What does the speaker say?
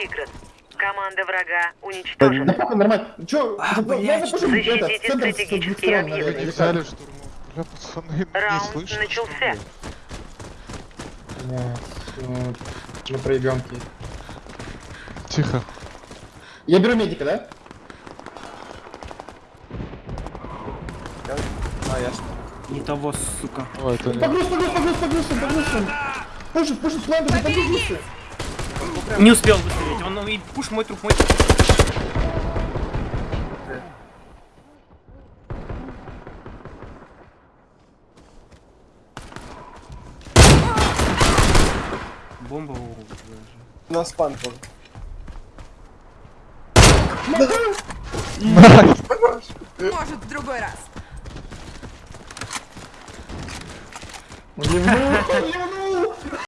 выигран. Команда врага Да уничтожена. похуй, нормально. Чё, А, блядь, это, защитите с стратегические объекты. Не как? штурму. Бля, пацаны, не Раунд слышно, начался. ну, Мы проебем. Тихо. Я беру медика, да? Не того, сука. Ой, это не... Погруз, погруз, погруз, погруз, погруз. Пушит, пушит, план, Не успел выстрелить. Он ну, и пуш мой труп, мой труп. Бомба у На спан тоже. Может, в другой раз. Ливнул, ливнул.